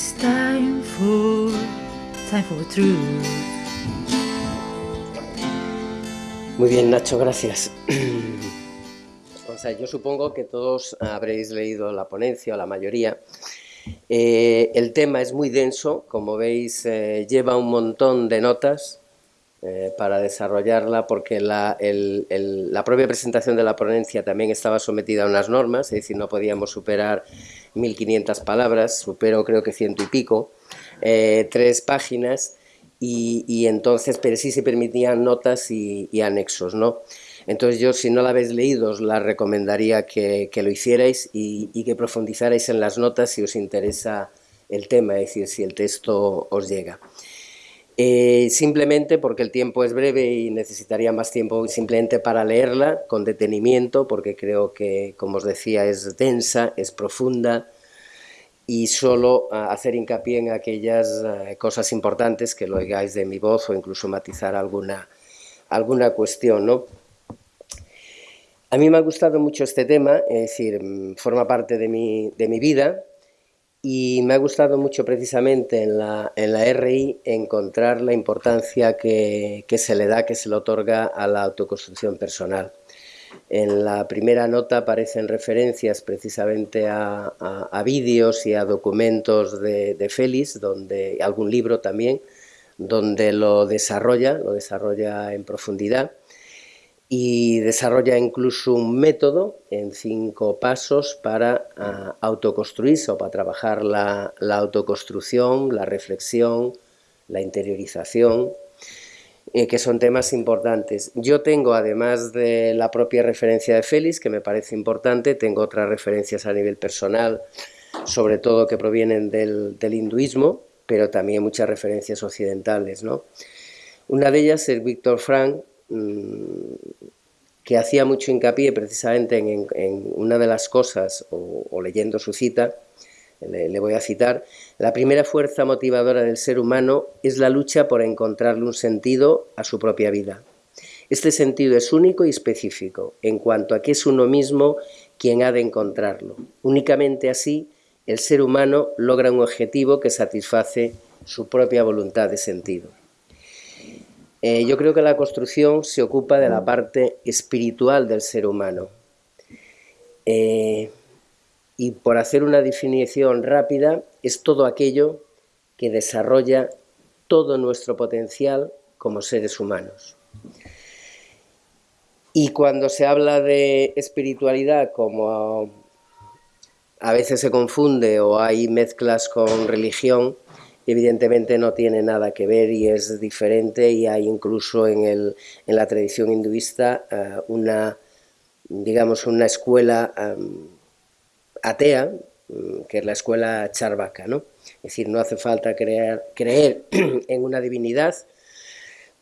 It's time for, time for truth. Muy bien, Nacho, gracias. O sea, yo supongo que todos habréis leído la ponencia, o la mayoría. Eh, el tema es muy denso, como veis, eh, lleva un montón de notas eh, para desarrollarla, porque la, la propia presentación de la ponencia también estaba sometida a unas normas, es decir, no podíamos superar 1.500 palabras, supero creo que ciento y pico, tres páginas, y, entonces, pero sí se permitían notas y, y anexos, ¿no? Entonces yo, si no la habéis leído, os la recomendaría que, lo hicierais y, que profundizarais en las notas si os interesa el tema, es decir, si el texto os llega. Eh, simplemente porque el tiempo es breve y necesitaría más tiempo simplemente para leerla con detenimiento, porque creo que, como os decía, es densa, es profunda, y solo ah, hacer hincapié en aquellas ah, cosas importantes que lo oigáis de mi voz o incluso matizar alguna, alguna cuestión, ¿no? A mí me ha gustado mucho este tema, es decir, mm, forma parte de mi, de mi vida y me ha gustado mucho precisamente en la, en la RI encontrar la importancia que, se le da, que se le otorga a la autoconstrucción personal. En la primera nota aparecen referencias precisamente a, a, vídeos y a documentos de, de Félix, donde, algún libro también, donde lo desarrolla, lo desarrolla en profundidad y desarrolla incluso un método en cinco pasos para ah, autoconstruirse o para trabajar la, autoconstrucción, la reflexión, la interiorización, eh, que son temas importantes. Yo tengo, además de la propia referencia de Félix, que me parece importante, tengo otras referencias a nivel personal, sobre todo que provienen del, hinduismo, pero también muchas referencias occidentales. ¿no? Una de ellas es Víctor Frank, Mm, que hacía mucho hincapié precisamente en, una de las cosas, o, leyendo su cita, le, voy a citar, la primera fuerza motivadora del ser humano es la lucha por encontrarle un sentido a su propia vida. Este sentido es único y específico, en cuanto a que es uno mismo quien ha de encontrarlo. Únicamente así, el ser humano logra un objetivo que satisface su propia voluntad de sentido. Eh, yo creo que la construcción se ocupa de la parte espiritual del ser humano. Eh, y por hacer una definición rápida, es todo aquello que desarrolla todo nuestro potencial como seres humanos. Y cuando se habla de espiritualidad, como a veces se confunde o hay mezclas con religión, evidentemente no tiene nada que ver y es diferente y hay incluso en, el, en la tradición hinduista eh, una, digamos, una escuela atea, mm, que es la escuela charvaka, ¿no? Es decir, no hace falta creer, creer en una divinidad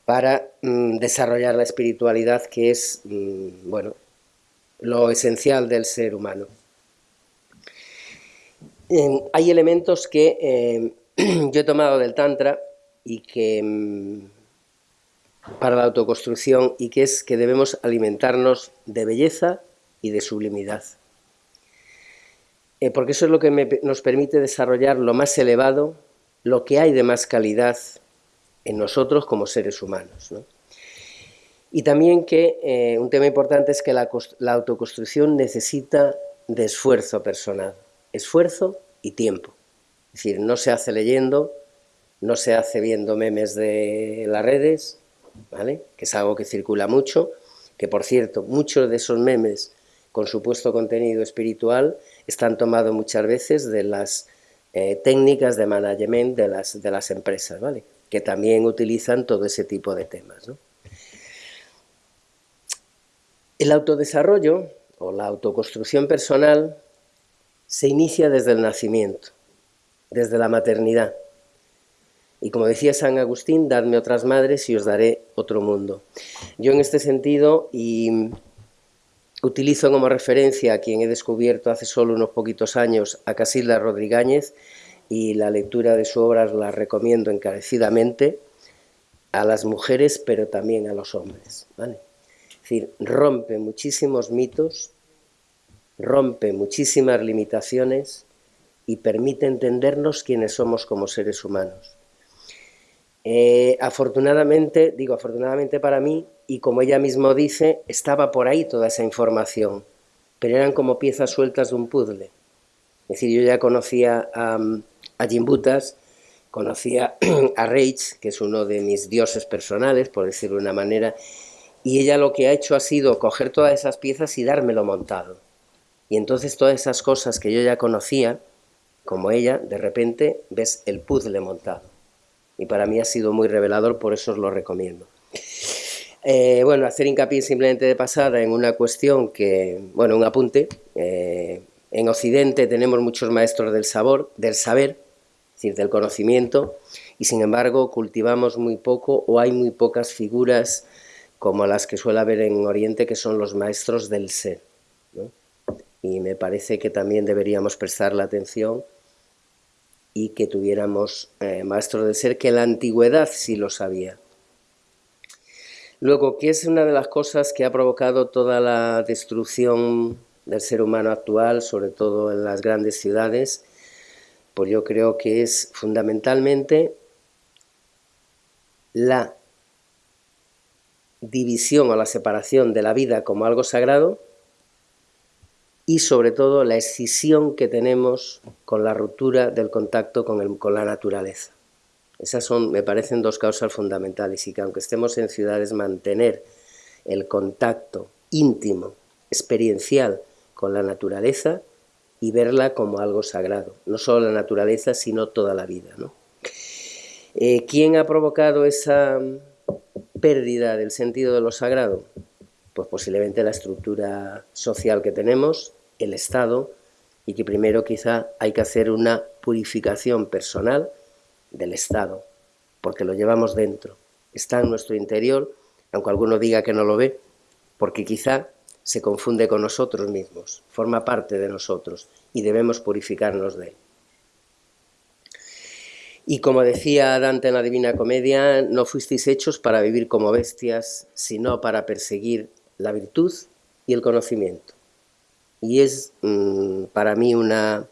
para mm, desarrollar la espiritualidad que es, mm, bueno, lo esencial del ser humano. hay elementos que eh, yo he tomado del Tantra y que mm, para la autoconstrucción y que es que debemos alimentarnos de belleza y de sublimidad. Eh, porque eso es lo que nos permite desarrollar lo más elevado, lo que hay de más calidad en nosotros como seres humanos. Y también que eh, un tema importante es que la, la autoconstrucción necesita de esfuerzo personal, esfuerzo y tiempo. Es decir, no se hace leyendo, no se hace viendo memes de las redes, ¿vale? que es algo que circula mucho, que por cierto, muchos de esos memes con supuesto contenido espiritual están tomados muchas veces de las eh, técnicas de management de las, de las empresas, ¿vale? que también utilizan todo ese tipo de temas. El autodesarrollo o la autoconstrucción personal se inicia desde el nacimiento desde la maternidad. Y como decía San Agustín, dadme otras madres y os daré otro mundo. Yo en este sentido, y utilizo como referencia a quien he descubierto hace solo unos poquitos años, a Casilda Rodríguez, y la lectura de su obra la recomiendo encarecidamente a las mujeres, pero también a los hombres. ¿vale? Es decir, rompe muchísimos mitos, rompe muchísimas limitaciones, y permite entendernos quiénes somos como seres humanos. Eh, afortunadamente, digo afortunadamente para mí, y como ella mismo dice, estaba por ahí toda esa información, pero eran como piezas sueltas de un puzzle. Es decir, yo ya conocía a, a Jimbutas, conocía a Rage, que es uno de mis dioses personales, por decirlo de una manera, y ella lo que ha hecho ha sido coger todas esas piezas y dármelo montado. Y entonces todas esas cosas que yo ya conocía, como ella, de repente ves el puzzle montado. Y para mí ha sido muy revelador, por eso os lo recomiendo. Eh, bueno, hacer hincapié simplemente de pasada en una cuestión que, bueno, un apunte. Eh, en Occidente tenemos muchos maestros del sabor, del saber, es decir, del conocimiento, y sin embargo cultivamos muy poco o hay muy pocas figuras como las que suele haber en Oriente, que son los maestros del ser. Y me parece que también deberíamos prestar la atención y que tuviéramos eh, maestros del ser, que la antigüedad sí lo sabía. Luego, ¿qué es una de las cosas que ha provocado toda la destrucción del ser humano actual, sobre todo en las grandes ciudades? Pues yo creo que es fundamentalmente la división o la separación de la vida como algo sagrado y sobre todo la escisión que tenemos con la ruptura del contacto con, con la naturaleza. Esas son, me parecen, dos causas fundamentales y que aunque estemos en ciudades, mantener el contacto íntimo, experiencial con la naturaleza y verla como algo sagrado. No solo la naturaleza, sino toda la vida. ¿no? Eh, ¿Quién ha provocado esa pérdida del sentido de lo sagrado? Pues posiblemente la estructura social que tenemos, el Estado y que primero quizá hay que hacer una purificación personal del Estado, porque lo llevamos dentro, está en nuestro interior, aunque alguno diga que no lo ve, porque quizá se confunde con nosotros mismos, forma parte de nosotros y debemos purificarnos de él. Y como decía Dante en la Divina Comedia, no fuisteis hechos para vivir como bestias, sino para perseguir la virtud y el conocimiento y es mm, para mí una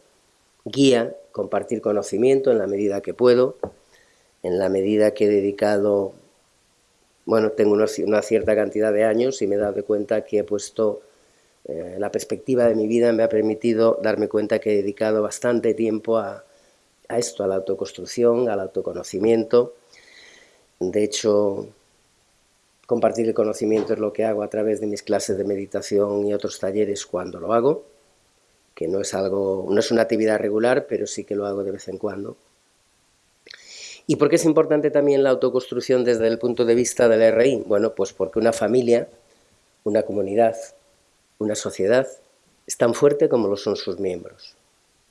guía compartir conocimiento en la medida que puedo, en la medida que he dedicado, bueno, tengo una, cierta cantidad de años y me he dado cuenta que he puesto, eh, la perspectiva de mi vida me ha permitido darme cuenta que he dedicado bastante tiempo a, a esto, a la autoconstrucción, al autoconocimiento. De hecho, Compartir el conocimiento es lo que hago a través de mis clases de meditación y otros talleres cuando lo hago, que no es, algo, no es una actividad regular, pero sí que lo hago de vez en cuando. ¿Y por qué es importante también la autoconstrucción desde el punto de vista del RI? Bueno, pues porque una familia, una comunidad, una sociedad es tan fuerte como lo son sus miembros.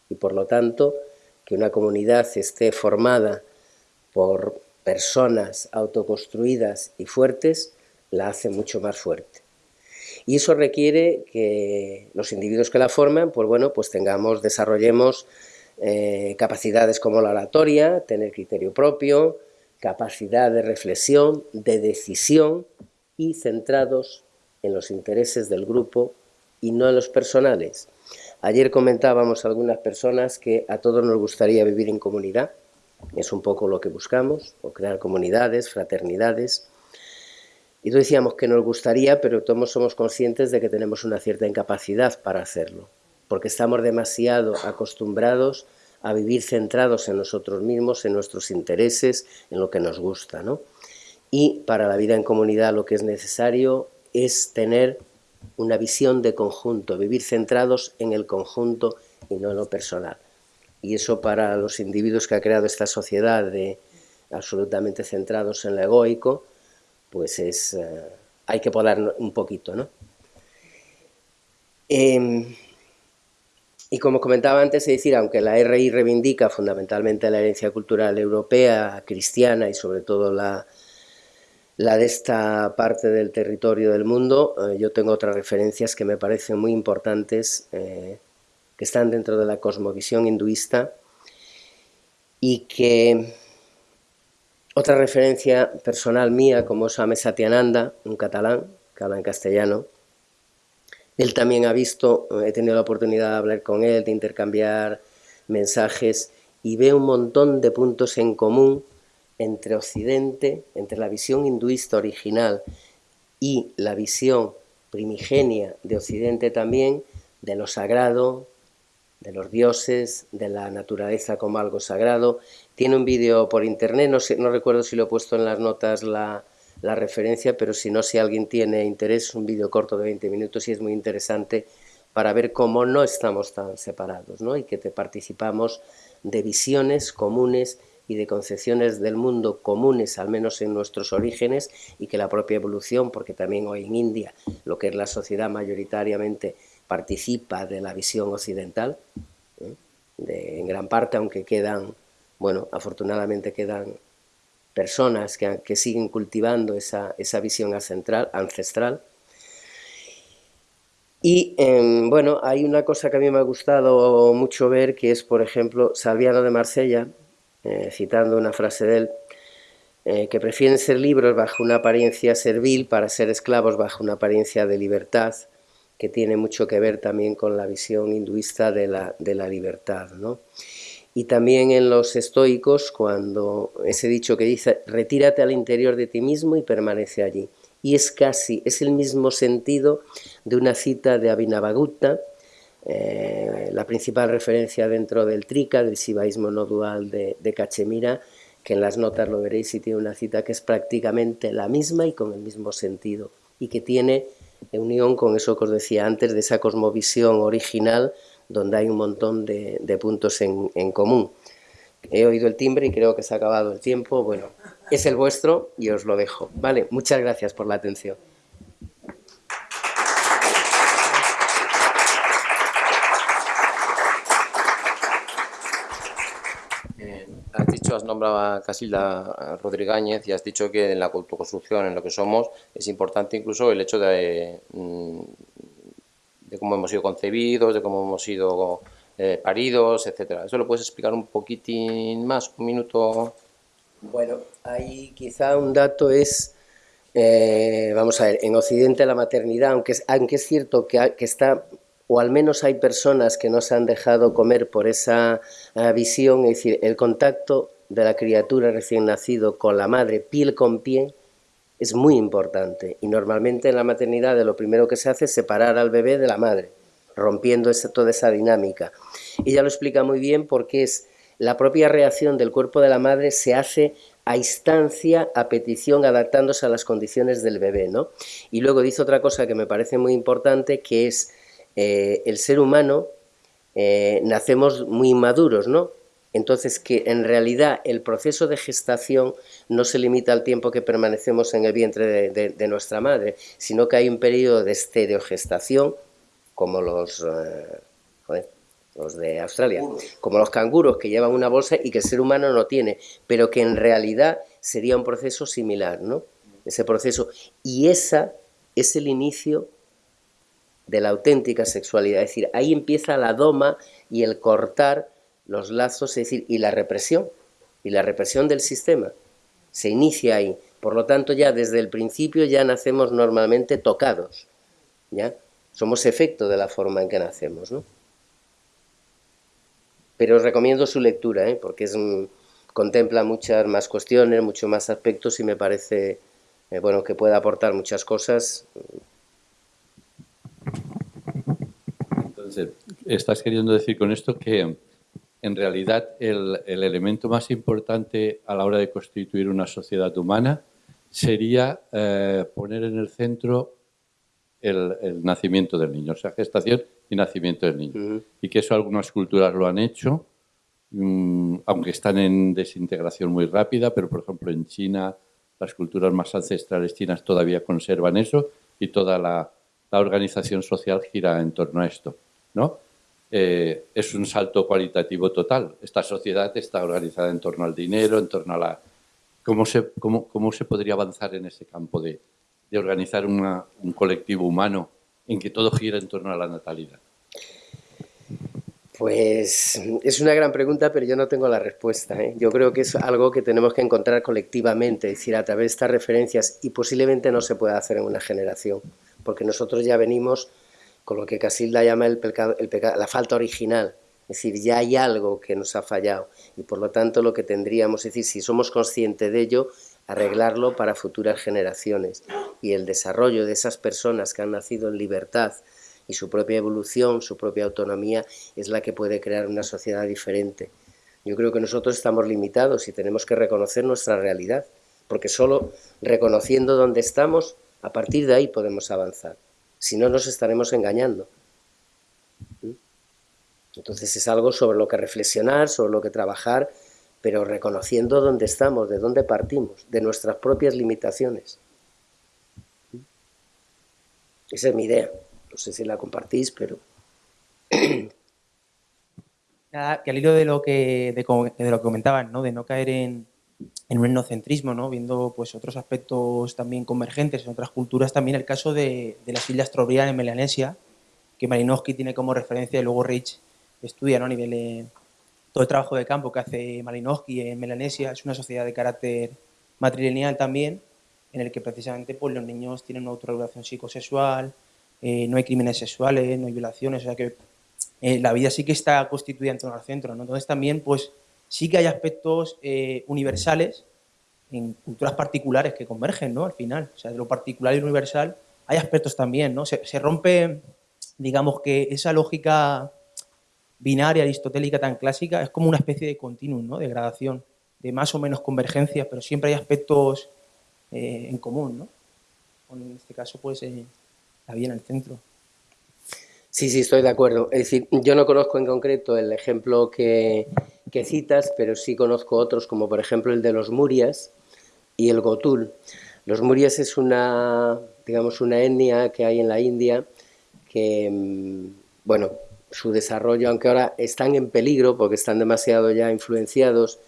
Y por lo tanto, que una comunidad esté formada por personas autoconstruidas y fuertes la hace mucho más fuerte. Y eso requiere que los individuos que la forman, pues bueno, pues tengamos, desarrollemos eh, capacidades como la oratoria, tener criterio propio, capacidad de reflexión, de decisión y centrados en los intereses del grupo y no en los personales. Ayer comentábamos algunas personas que a todos nos gustaría vivir en comunidad, es un poco lo que buscamos, o crear comunidades, fraternidades. Y decíamos que nos gustaría, pero todos somos conscientes de que tenemos una cierta incapacidad para hacerlo, porque estamos demasiado acostumbrados a vivir centrados en nosotros mismos, en nuestros intereses, en lo que nos gusta. ¿no? Y para la vida en comunidad lo que es necesario es tener una visión de conjunto, vivir centrados en el conjunto y no en lo personal y eso para los individuos que ha creado esta sociedad de absolutamente centrados en lo egoico, pues es, eh, hay que podar un poquito, ¿no? Em, y como comentaba antes, es decir, aunque la RI reivindica fundamentalmente la herencia cultural europea, cristiana y sobre todo la, la de esta parte del territorio del mundo, eh, yo tengo otras referencias que me parecen muy importantes eh, que están dentro de la cosmovisión hinduista y que otra referencia personal mía, como Swami Satyananda, un catalán que habla en castellano, él también ha visto, he tenido la oportunidad de hablar con él, de intercambiar mensajes y ve un montón de puntos en común entre Occidente, entre la visión hinduista original y la visión primigenia de Occidente también, de lo sagrado, de los dioses, de la naturaleza como algo sagrado. Tiene un vídeo por internet, no, sé, no recuerdo si lo he puesto en las notas la, la referencia, pero si no, si alguien tiene interés, un vídeo corto de 20 minutos y es muy interesante para ver cómo no estamos tan separados ¿no? y que te participamos de visiones comunes y de concepciones del mundo comunes, al menos en nuestros orígenes, y que la propia evolución, porque también hoy en India lo que es la sociedad mayoritariamente participa de la visión occidental, ¿eh? en gran parte, aunque quedan, bueno, afortunadamente quedan personas que, siguen cultivando esa, esa visión ancestral, ancestral. Y eh, bueno, hay una cosa que a mí me ha gustado mucho ver, que es, por ejemplo, Salviano de Marsella, eh, citando una frase de él, eh, que prefieren ser libros bajo una apariencia servil para ser esclavos bajo una apariencia de libertad, que tiene mucho que ver también con la visión hinduista de la, de la libertad. ¿no? Y también en los estoicos, cuando ese dicho que dice, retírate al interior de ti mismo y permanece allí. Y es casi, es el mismo sentido de una cita de Abhinavagutta, eh, la principal referencia dentro del Trika, del sibaísmo no dual de, de Cachemira, que en las notas lo veréis y tiene una cita que es prácticamente la misma y con el mismo sentido, y que tiene unión con eso que os decía antes, de esa cosmovisión original, donde hay un montón de, de puntos en, en común. He oído el timbre y creo que se ha acabado el tiempo, bueno, es el vuestro y os lo dejo. Vale, muchas gracias por la atención. Has nombrado a Casilda Rodríguez y has dicho que en la autoconstrucción, en lo que somos, es importante incluso el hecho de, mm, cómo hemos sido concebidos, de cómo hemos sido eh, paridos, etcétera. ¿Eso lo puedes explicar un poquitín más, un minuto? Bueno, ahí quizá un dato es, eh, vamos a ver, en Occidente la maternidad, aunque es, cierto que, que está o al menos hay personas que no se han dejado comer por esa uh, visión, es decir, el contacto de la criatura recién nacido con la madre, piel con piel, es muy importante. Y normalmente en la maternidad lo primero que se hace es separar al bebé de la madre, rompiendo esa, toda esa dinámica. Ella lo explica muy bien porque es la propia reacción del cuerpo de la madre se hace a instancia, a petición, adaptándose a las condiciones del bebé, ¿no? Y luego dice otra cosa que me parece muy importante, que es eh, el ser humano, eh, nacemos muy maduros, ¿no? Entonces, que en realidad el proceso de gestación no se limita al tiempo que permanecemos en el vientre de, nuestra madre, sino que hay un periodo de estereogestación, como los, eh, los de Australia, como los canguros que llevan una bolsa y que el ser humano no tiene, pero que en realidad sería un proceso similar, ¿no? Ese proceso. Y esa es el inicio de la auténtica sexualidad, es decir, ahí empieza la doma y el cortar los lazos, es decir, y la represión, y la represión del sistema, se inicia ahí. Por lo tanto, ya desde el principio ya nacemos normalmente tocados, ¿ya? Somos efecto de la forma en que nacemos, ¿no? Pero os recomiendo su lectura, ¿eh? porque es, contempla muchas más cuestiones, muchos más aspectos y me parece, eh, bueno, que puede aportar muchas cosas. Entonces, ¿estás queriendo decir con esto que en realidad el, elemento más importante a la hora de constituir una sociedad humana sería eh, poner en el centro el, nacimiento del niño, o sea, gestación y nacimiento del niño. Y que eso algunas culturas lo han hecho, mm, aunque están en desintegración muy rápida, pero por ejemplo en China, las culturas más ancestrales chinas todavía conservan eso y toda la, la organización social gira en torno a esto, ¿no? Eh, es un salto cualitativo total. Esta sociedad está organizada en torno al dinero, en torno a la... ¿Cómo se, cómo, cómo se podría avanzar en ese campo de, de organizar un colectivo humano en que todo gira en torno a la natalidad? Pues es una gran pregunta, pero yo no tengo la respuesta. ¿eh? Yo creo que es algo que tenemos que encontrar colectivamente, es decir, a través de estas referencias, y posiblemente no se pueda hacer en una generación, porque nosotros ya venimos con lo que Casilda llama el pecado, el pecado, la falta original, Es decir, ya hay algo que nos ha fallado y por lo tanto lo que tendríamos, es decir, si somos conscientes de ello, arreglarlo para futuras generaciones y el desarrollo de esas personas que han nacido en libertad y su propia evolución, su propia autonomía es la que puede crear una sociedad diferente. Yo creo que nosotros estamos limitados y tenemos que reconocer nuestra realidad, porque solo reconociendo dónde estamos, a partir de ahí podemos avanzar. Si no, nos estaremos engañando. ¿Mm? Entonces es algo sobre lo que reflexionar, sobre lo que trabajar, pero reconociendo dónde estamos, de dónde partimos, de nuestras propias limitaciones. ¿Mm? Esa es mi idea. No sé si la compartís, pero... Nada, que al hilo de lo que, de, de lo que comentaban, ¿no? de no caer en, en un etnocentrismo, ¿no? viendo pues, otros aspectos también convergentes en otras culturas, también el caso de, de las Islas Trobriand en Melanesia, que Malinowski tiene como referencia y luego Rich estudia ¿no? a nivel de todo el trabajo de campo que hace Malinowski en Melanesia, es una sociedad de carácter matrilineal también, en el que precisamente pues, los niños tienen una autorregulación psicosexual, eh, no hay crímenes sexuales, no hay violaciones, o sea que eh, la vida sí que está constituida en torno al centro, ¿no? Entonces también, pues, sí que hay aspectos eh, universales en culturas particulares que convergen, ¿no? Al final, o sea, de lo particular y universal hay aspectos también, ¿no? Se, rompe, digamos que esa lógica binaria aristotélica tan clásica es como una especie de continuum, ¿no? De gradación, de más o menos convergencia, pero siempre hay aspectos eh, en común, ¿no? En este caso, pues, eh, la vida en el centro. Sí, sí, estoy de acuerdo. Es decir, yo no conozco en concreto el ejemplo que, citas, pero sí conozco otros, como por ejemplo el de los Murias y el Gotul. Los Murias es una, digamos, una etnia que hay en la India que, mm, bueno, su desarrollo, aunque ahora están en peligro porque están demasiado ya influenciados,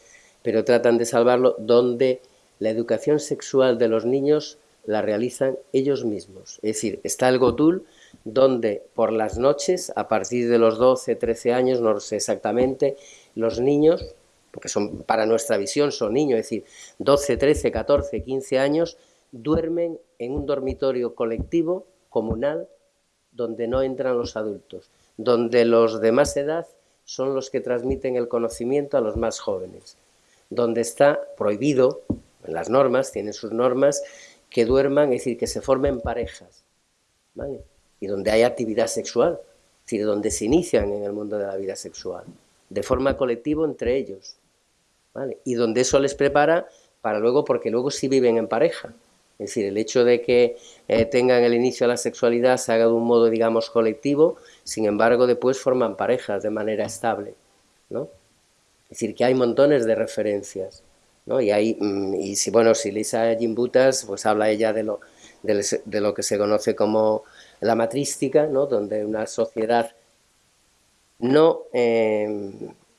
pero tratan de salvarlo, donde la educación sexual de los niños la realizan ellos mismos. Es decir, está el Gotul, donde por las noches, a partir de los 12, 13 años, no sé exactamente, los niños, porque son para nuestra visión son niños, es decir, 12, 13, 14, 15 años, duermen en un dormitorio colectivo, comunal, donde no entran los adultos, donde los de más edad son los que transmiten el conocimiento a los más jóvenes, donde está prohibido, en las normas, tienen sus normas, que duerman, es decir, que se formen parejas, ¿vale? Y donde hay actividad sexual, es decir, donde se inician en el mundo de la vida sexual, de forma colectiva entre ellos, ¿vale? y donde eso les prepara para luego, porque luego sí viven en pareja, es decir, el hecho de que eh, tengan el inicio de la sexualidad se haga de un modo, digamos, colectivo, sin embargo, después forman parejas de manera estable, ¿no? Es decir, que hay montones de referencias, ¿no? Y, hay, mm, y si, bueno, si Lisa Jimbutas, pues habla ella de lo, de, de lo que se conoce como la matrística, ¿no? Donde una sociedad no, eh,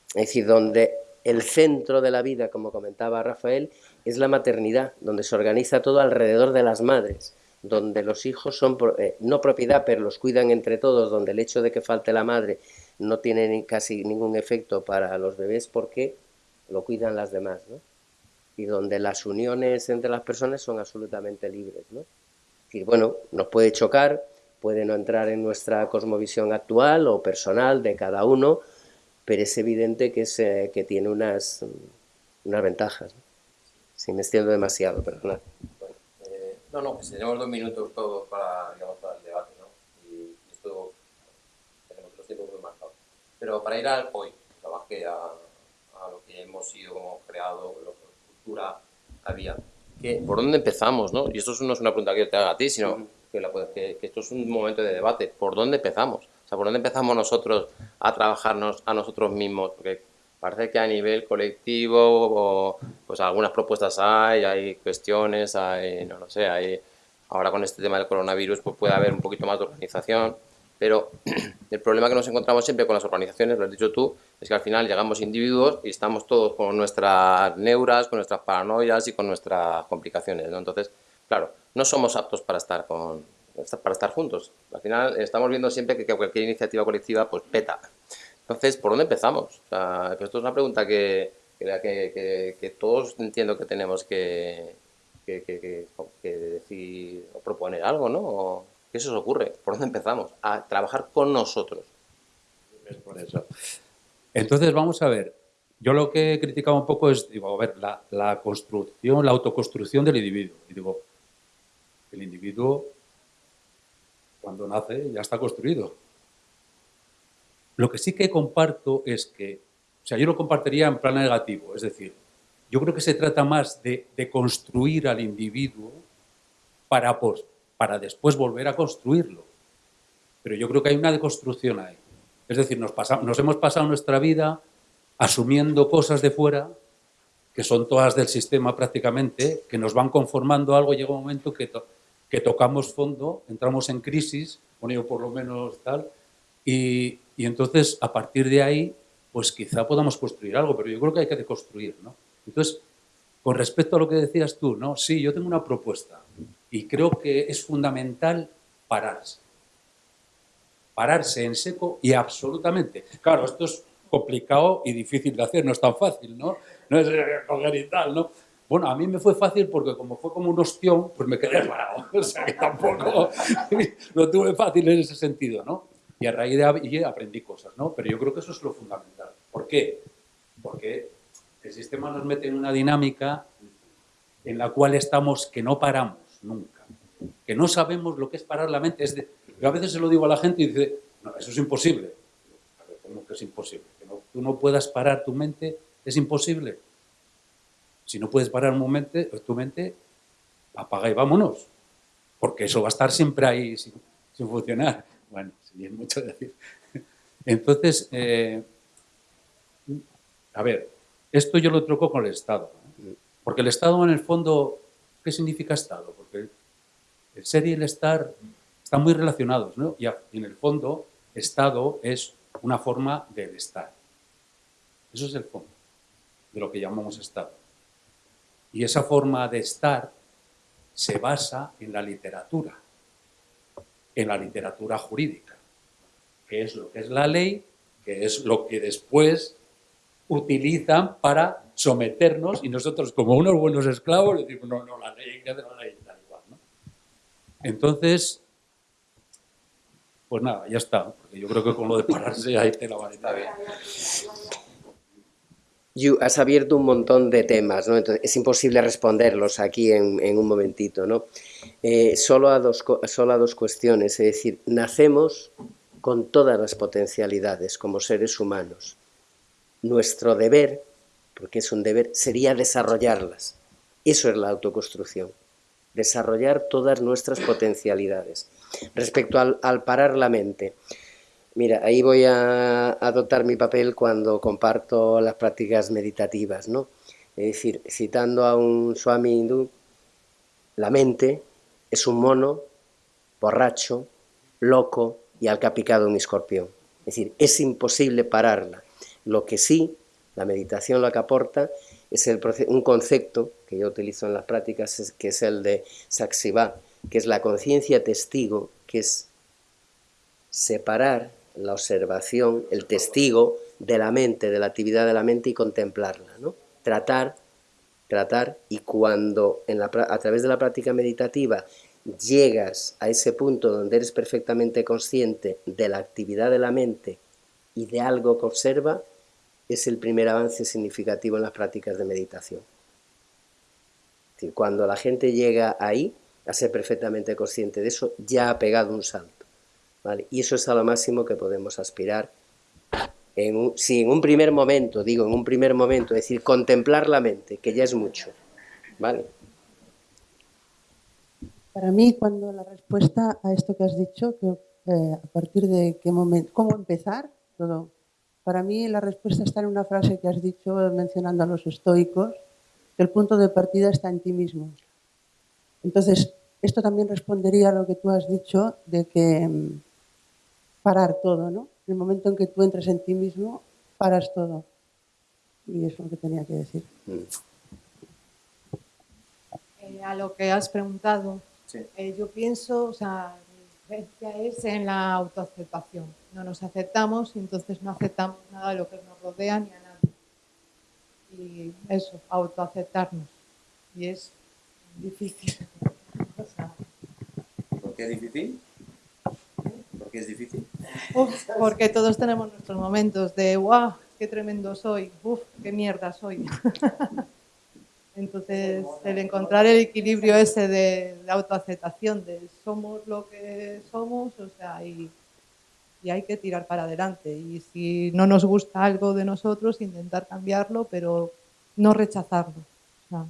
es decir, donde el centro de la vida, como comentaba Rafael, es la maternidad, donde se organiza todo alrededor de las madres, donde los hijos son eh, no propiedad, pero los cuidan entre todos, donde el hecho de que falte la madre no tiene casi ningún efecto para los bebés porque lo cuidan las demás, ¿no? Y donde las uniones entre las personas son absolutamente libres, ¿no? Y bueno, nos puede chocar, puede no entrar en nuestra cosmovisión actual o personal de cada uno, pero es evidente que, se, que tiene unas, unas ventajas. Si me extiendo demasiado, perdonad. Bueno, eh, no, no, pues tenemos dos minutos todos para, digamos, para el debate, ¿no? Y esto tenemos los tiempos muy marcados. Pero para ir al hoy, más que a, a lo que hemos sido como creado, lo que cultura había. ¿Qué, ¿Por dónde empezamos, no? Y esto no es una pregunta que yo te haga a ti, sino uh -huh. Que, la, que, que esto es un momento de debate. ¿Por dónde empezamos? O sea, ¿por dónde empezamos nosotros a trabajarnos a nosotros mismos? Porque parece que a nivel colectivo, o, pues algunas propuestas hay, hay cuestiones, hay, no lo sé, hay, ahora con este tema del coronavirus pues puede haber un poquito más de organización, pero el problema que nos encontramos siempre con las organizaciones, lo has dicho tú, es que al final llegamos individuos y estamos todos con nuestras neuras, con nuestras paranoias y con nuestras complicaciones, ¿no? Entonces, claro, no somos aptos para estar con para estar juntos. Al final estamos viendo siempre que cualquier iniciativa colectiva pues peta. Entonces, ¿por dónde empezamos? O sea, esto es una pregunta que, que, todos entiendo que tenemos que, decir o proponer algo, ¿no? ¿Qué se os ocurre? ¿Por dónde empezamos? A trabajar con nosotros. Por eso. Entonces, vamos a ver. Yo lo que he criticado un poco es, digo, a ver, la, la construcción, la autoconstrucción del individuo. Y digo, el individuo, cuando nace, ya está construido. Lo que sí que comparto es que, o sea, yo lo compartiría en plan negativo, es decir, yo creo que se trata más de, de construir al individuo para, pues, para después volver a construirlo. Pero yo creo que hay una deconstrucción ahí. Es decir, nos, nos hemos pasado nuestra vida asumiendo cosas de fuera, que son todas del sistema prácticamente, que nos van conformando algo, llega un momento que, que tocamos fondo, entramos en crisis, bueno, yo por lo menos tal, y, y entonces a partir de ahí, pues quizá podamos construir algo, pero yo creo que hay que deconstruir, ¿no? Entonces, con respecto a lo que decías tú, ¿no? Sí, yo tengo una propuesta y creo que es fundamental pararse. Pararse en seco y absolutamente. Claro, esto es complicado y difícil de hacer, no es tan fácil, ¿no? No es eh, coger y tal, ¿no? Bueno, a mí me fue fácil porque como fue como un ostión, pues me quedé parado. O sea que tampoco lo tuve fácil en ese sentido, ¿no? Y a raíz de ahí aprendí cosas, ¿no? Pero yo creo que eso es lo fundamental. ¿Por qué? Porque el sistema nos mete en una dinámica en la cual estamos que no paramos nunca, que no sabemos lo que es parar la mente. Es de- yo a veces se lo digo a la gente y dice, no, eso es imposible. A ver, ¿Cómo que es imposible? Que no- tú no puedas parar tu mente, es imposible. Si no puedes parar un momento, tu mente, apaga y vámonos. Porque eso va a estar siempre ahí sin, funcionar. Bueno, es mucho decir. Entonces, eh, a ver, esto yo lo troco con el Estado. Porque el Estado, en el fondo, ¿qué significa Estado? Porque el ser y el estar están muy relacionados, ¿no? Y en el fondo, Estado es una forma del estar. Eso es el fondo de lo que llamamos Estado. Y esa forma de estar se basa en la literatura, en la literatura jurídica, que es lo que es la ley, que es lo que después utilizan para someternos y nosotros como unos buenos esclavos le decimos, no, no, la ley, que la ley, tal igual, ¿no? Entonces, pues nada, ya está, porque yo creo que con lo de pararse ahí te la varita bien. Yu, has abierto un montón de temas, ¿no? Entonces, es imposible responderlos aquí en, un momentito, ¿no? Eh, solo, a dos, solo a dos cuestiones, es decir, nacemos con todas las potencialidades como seres humanos. Nuestro deber, porque es un deber, sería desarrollarlas. Eso es la autoconstrucción, desarrollar todas nuestras potencialidades. Respecto al, al parar la mente, Mira, ahí voy a adoptar mi papel cuando comparto las prácticas meditativas, ¿no? Es decir, citando a un swami hindú, la mente es un mono borracho, loco y al que ha picado un escorpión. Es decir, es imposible pararla. Lo que sí, la meditación lo que aporta es el un concepto que yo utilizo en las prácticas, que es el de Sakshiva, que es la conciencia testigo, que es separar la observación, el testigo de la mente, de la actividad de la mente y contemplarla, ¿no? Tratar, tratar, y cuando a través de la práctica meditativa llegas a ese punto donde eres perfectamente consciente de la actividad de la mente y de algo que observa, es el primer avance significativo en las prácticas de meditación. Cuando la gente llega ahí, a ser perfectamente consciente de eso, ya ha pegado un salto. Y eso es a lo máximo que podemos aspirar. En un- si en un primer momento, digo, en un primer momento, es decir, contemplar la mente, que ya es mucho. ¿vale? Para mí, cuando la respuesta a esto que has dicho, que eh, a partir de qué momento, cómo empezar, todo. Para mí la respuesta está en una frase que has dicho mencionando a los estoicos, que el punto de partida está en ti mismo. Entonces, esto también respondería a lo que tú has dicho de que mm, parar todo, ¿no? En el momento en que tú entres en ti mismo, paras todo. Y eso es lo que tenía que decir. Eh, a lo que has preguntado, Sí. eh, yo pienso, o sea, la diferencia es en la autoaceptación. No nos aceptamos y entonces no aceptamos nada de lo que nos rodea ni a nadie. Y eso, autoaceptarnos. Y es difícil. O sea, ¿Por qué es difícil? ¿Por qué es difícil? uf, porque todos tenemos nuestros momentos de, guau, qué tremendo soy, uf, qué mierda soy. Entonces, el encontrar el equilibrio ese de, de autoaceptación, de somos lo que somos, o sea, y, y hay que tirar para adelante. Y si no nos gusta algo de nosotros, intentar cambiarlo, pero no rechazarlo. O sea,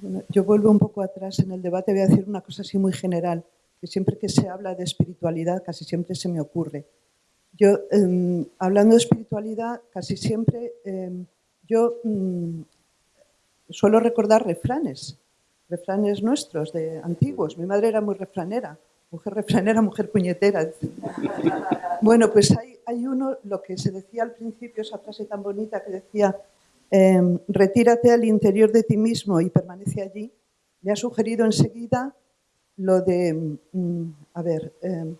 Bueno, yo vuelvo un poco atrás en el debate, voy a decir una cosa así muy general, siempre que se habla de espiritualidad casi siempre se me ocurre. Yo, em, hablando de espiritualidad, casi siempre em, yo mm, suelo recordar refranes, refranes nuestros, de antiguos. Mi madre era muy refranera, mujer refranera, mujer puñetera. Bueno, pues hay, hay uno, lo que se decía al principio, esa frase tan bonita que decía, em, retírate al interior de ti mismo y permanece allí, me ha sugerido enseguida lo de, mm, a ver, em,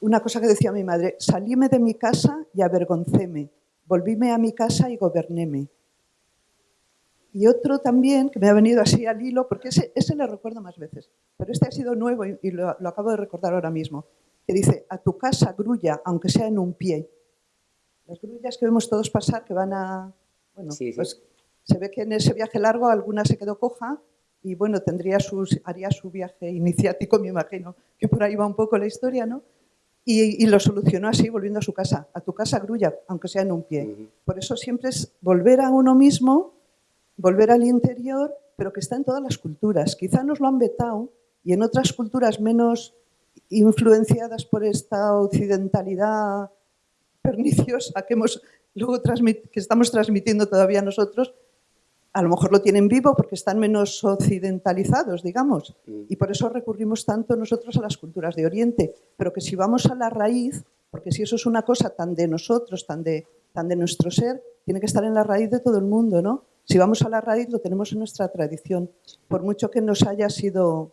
una cosa que decía mi madre, salíme de mi casa y avergoncéme, volvíme a mi casa y gobernéme. Y otro también, que me ha venido así al hilo, porque ese, ese le recuerdo más veces, pero este ha sido nuevo y, y lo, lo acabo de recordar ahora mismo, que dice, a tu casa grulla, aunque sea en un pie. Las grullas que vemos todos pasar, que van a... Bueno, Sí, sí. pues se ve que en ese viaje largo alguna se quedó coja y bueno, tendría sus, haría su viaje iniciático, me imagino, que por ahí va un poco la historia, ¿no? Y, y lo solucionó así, volviendo a su casa. A tu casa grulla, aunque sea en un pie. Por eso siempre es volver a uno mismo, volver al interior, pero que está en todas las culturas. Quizá nos lo han vetado y en otras culturas menos influenciadas por esta occidentalidad perniciosa que, hemos, luego transmit- que estamos transmitiendo todavía nosotros, a lo mejor lo tienen vivo porque están menos occidentalizados, digamos, Mm. y por eso recurrimos tanto nosotros a las culturas de Oriente, pero que si vamos a la raíz, porque si eso es una cosa tan de nosotros, tan de, tan de nuestro ser, tiene que estar en la raíz de todo el mundo, ¿no? Si vamos a la raíz, lo tenemos en nuestra tradición, por mucho que nos haya sido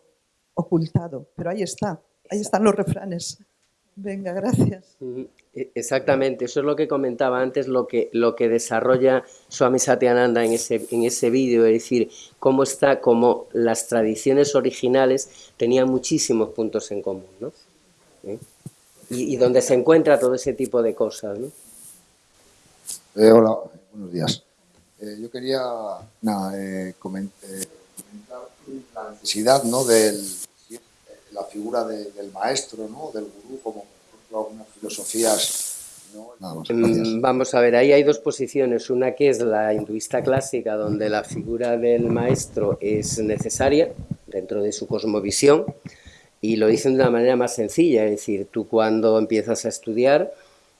ocultado, pero ahí está, ahí están los refranes. Venga, gracias. E- Exactamente, eso es lo que comentaba antes, lo que, lo que desarrolla Swami Satyananda en ese, en ese vídeo, es decir, cómo está, como las tradiciones originales tenían muchísimos puntos en común, ¿no? ¿Eh? Y, y donde se encuentra todo ese tipo de cosas, ¿no? Eh, hola, buenos días. Eh, yo quería nada, eh, comen- eh, comentar la necesidad ¿no? de la figura de- del maestro, ¿no? del gurú, como por ejemplo algunas filosofías. gracias. Mm, Vamos a ver, ahí hay dos posiciones, una que es la hinduista clásica, donde la figura del maestro es necesaria dentro de su cosmovisión, y lo dicen de una manera más sencilla, es decir, tú cuando empiezas a estudiar,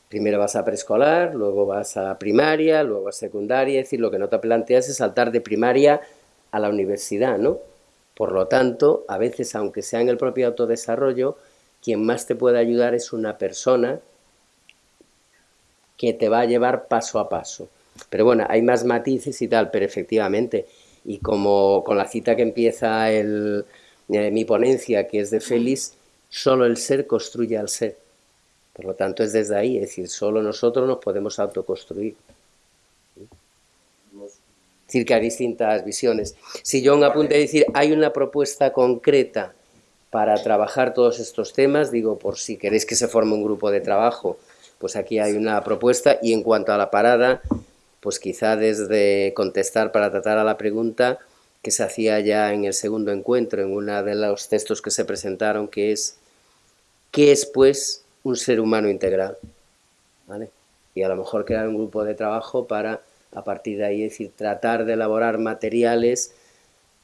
primero vas a preescolar, luego vas a primaria, luego a secundaria, es decir, lo que no te planteas es saltar de primaria a la universidad, ¿no? Por lo tanto, a veces, aunque sea en el propio autodesarrollo, quien más te puede ayudar es una persona que te va a llevar paso a paso. Pero bueno, hay más matices y tal, pero efectivamente, y como con la cita que empieza el, eh, mi ponencia, que es de Félix, solo el ser construye al ser. Por lo tanto, es desde ahí, es decir, solo nosotros nos podemos autoconstruir. Decir, que hay distintas visiones. Si yo un apunte a decir, hay una propuesta concreta para trabajar todos estos temas, digo, por si queréis que se forme un grupo de trabajo, pues aquí hay una propuesta y en cuanto a la parada, pues quizá desde contestar para tratar a la pregunta que se hacía ya en el segundo encuentro, en uno de los textos que se presentaron, que es, ¿qué es pues un ser humano integral? ¿Vale? Y a lo mejor crear un grupo de trabajo para, a partir de ahí, es decir, tratar de elaborar materiales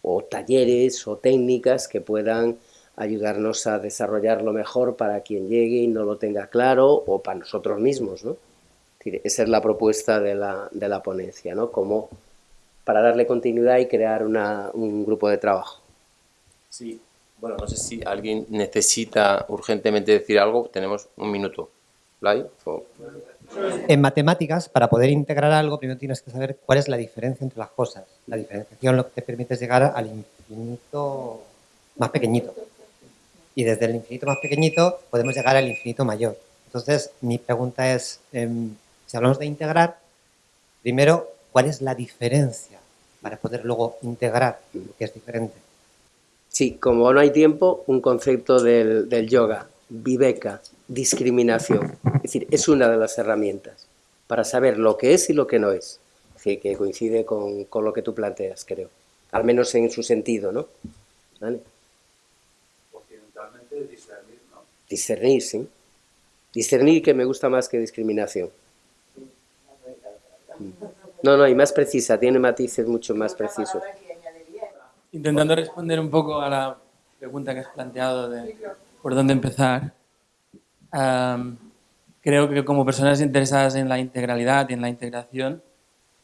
o talleres o técnicas que puedan ayudarnos a desarrollarlo mejor para quien llegue y no lo tenga claro o para nosotros mismos, ¿no? Esa es la propuesta de la, de la ponencia, ¿no? Como para darle continuidad y crear una, un grupo de trabajo. Sí, bueno, no sé si alguien necesita urgentemente decir algo. Tenemos un minuto. ¿Blay? En matemáticas, para poder integrar algo, primero tienes que saber cuál es la diferencia entre las cosas. La diferenciación lo que te permite es llegar al infinito más pequeñito. Y desde el infinito más pequeñito podemos llegar al infinito mayor. Entonces, mi pregunta es, em, si hablamos de integrar, primero, ¿cuál es la diferencia para poder luego integrar lo que es diferente? Sí, como no hay tiempo, un concepto del yoga. Viveca, discriminación. Es decir, es una de las herramientas para saber lo que es y lo que no es. Es decir, que coincide con, con lo que tú planteas, creo. Al menos en su sentido, ¿no? ¿Vale? Occidentalmente discernir, ¿no? Discernir, sí. Discernir que me gusta más que discriminación. No, no, y más precisa, tiene matices mucho más precisos. Intentando responder un poco a la pregunta que has planteado de por dónde empezar, am, creo que como personas interesadas en la integralidad y en la integración,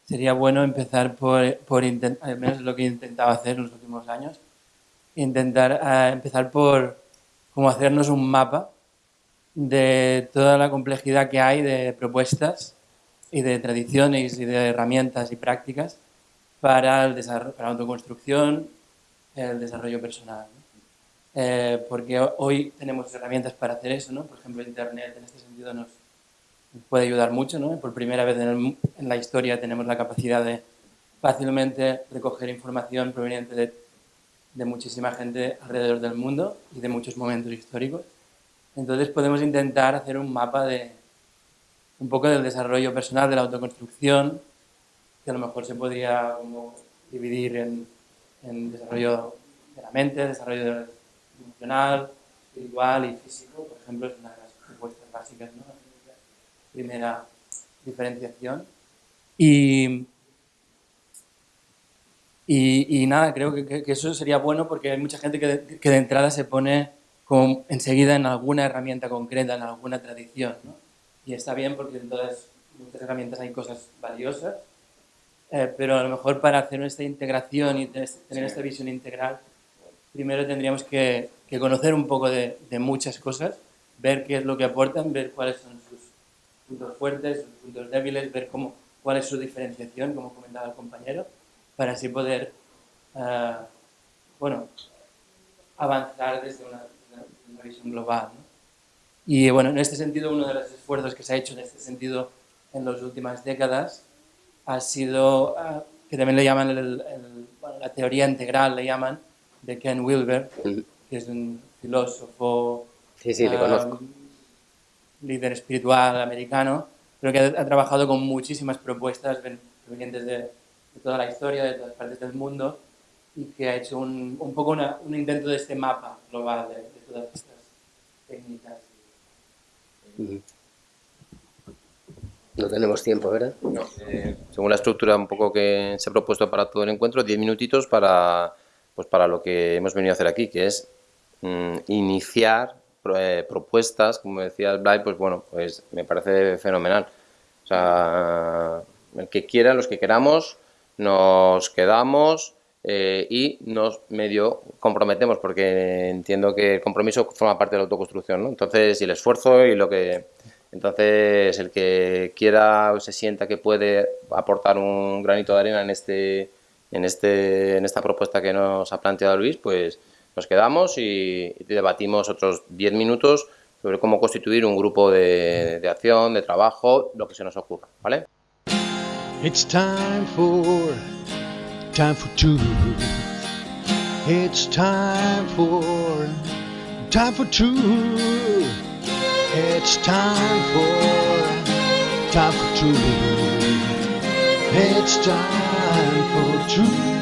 sería bueno empezar por, por inten- al menos es lo que he intentado hacer en los últimos años, intentar eh, empezar por como hacernos un mapa de toda la complejidad que hay de propuestas y de tradiciones y de herramientas y prácticas para, el para la autoconstrucción, el desarrollo personal. Eh, porque ho- hoy tenemos herramientas para hacer eso, ¿no? Por ejemplo, Internet en este sentido nos, puede ayudar mucho, ¿no? Por primera vez en, el- en la historia tenemos la capacidad de fácilmente recoger información proveniente de, de muchísima gente alrededor del mundo y de muchos momentos históricos. Entonces podemos intentar hacer un mapa de un poco del desarrollo personal, de la autoconstrucción, que a lo mejor se podría como dividir en, en desarrollo de la mente, desarrollo emocional, espiritual y físico, por ejemplo, es una de las propuestas básicas, ¿no? La primera diferenciación. Y, y, y nada, creo que, que- eso sería bueno porque hay mucha gente que de, que de entrada se pone como enseguida en alguna herramienta concreta, en alguna tradición, ¿no? Y está bien porque en todas muchas herramientas hay cosas valiosas, eh, pero a lo mejor para hacer esta integración y tener, tener esta visión integral, primero tendríamos que, conocer un poco de, muchas cosas, ver qué es lo que aportan, ver cuáles son sus puntos fuertes, sus puntos débiles, ver cómo, cuál es su diferenciación, como comentaba el compañero, para así poder, eh, bueno, avanzar desde una, visión global. Y bueno, en este sentido, uno de los esfuerzos que se ha hecho en este sentido en las últimas décadas ha sido, ah, que también le llaman la teoría integral, le llaman, de Ken Wilber, que es un filósofo, Sí, sí, le conozco. líder espiritual americano, pero que ha, ha trabajado con muchísimas propuestas ven- provenientes de, de toda la historia, de todas partes del mundo, y que ha hecho un, un poco una- un intento de este mapa global de, de todas estas técnicas. No tenemos tiempo, ¿verdad? No, eh, según la estructura un poco que se ha propuesto para todo el encuentro, 10 minutitos para, pues para lo que hemos venido a hacer aquí, que es mm, iniciar eh, propuestas, como decía Blay, pues bueno, pues me parece fenomenal. O sea, el que quiera, los que queramos, nos quedamos eh, y nos medio comprometemos, porque entiendo que el compromiso forma parte de la autoconstrucción, ¿no? Entonces, y el esfuerzo y lo que... Entonces, el que quiera o se sienta que puede aportar un granito de arena en, este, en, este, en esta propuesta que nos ha planteado Luis, pues nos quedamos y, debatimos otros 10 minutos sobre cómo constituir un grupo de, de acción, de trabajo, lo que se nos ocurra, ¿vale? It's time for, for truth.